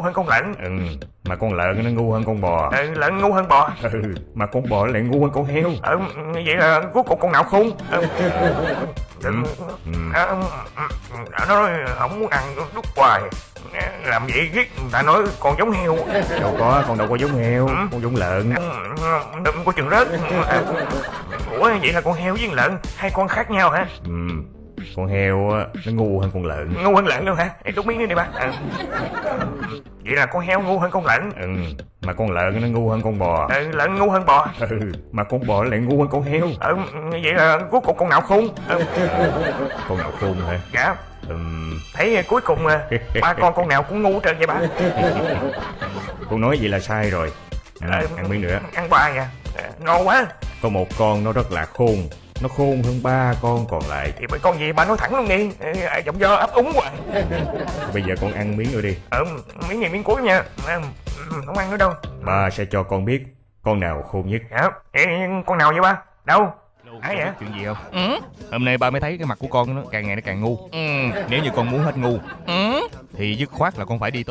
ngu hơn con lợn Ừ, mà con lợn nó ngu hơn con bò. ừ, lợn ngu hơn bò Ừ, mà con bò lại ngu hơn con heo. ừ, vậy là cuối cùng con nào khôn ừ. Ừ. Ừ. À, ừ, ừ, đã nói không muốn ăn đút hoài làm vậy ghét người ta nói con giống heo Đâu có, con đâu có giống heo, con giống lợn. Ừ, đừng có chừng rớt À, ủa vậy là con heo với con lợn hai con khác nhau hả Ừ, con heo á, nó ngu hơn con lợn. ngu hơn lợn luôn hả Ê, đút miếng nữa đi ba à. vậy là con heo ngu hơn con lợn Ừ, mà con lợn nó ngu hơn con bò. ừ, lợn ngu hơn bò Ừ, mà con bò lại ngu hơn con heo. ừ, vậy là cuối cùng con nào khôn ừ, Con nào khôn hả? dạ Ừm, thấy cuối cùng à, ba con con nào cũng ngu hết trơn vậy ba con nói vậy là sai rồi. À, ăn miếng nữa. ăn ba nha À, ngon quá Có một con nó rất là khôn. Nó khôn hơn ba con còn lại. thì mấy con gì ba nói thẳng luôn đi giọng do ấp úng quá Bây giờ con ăn miếng nữa đi. ừ, miếng này miếng cuối nha ừ, không ăn nữa đâu Ba sẽ cho con biết con nào khôn nhất. dạ Ê, con nào vậy ba đâu ai vậy Chuyện gì không? Hôm nay ba mới thấy cái mặt của con nó càng ngày nó càng ngu. Nếu như con muốn hết ngu, thì dứt khoát là con phải đi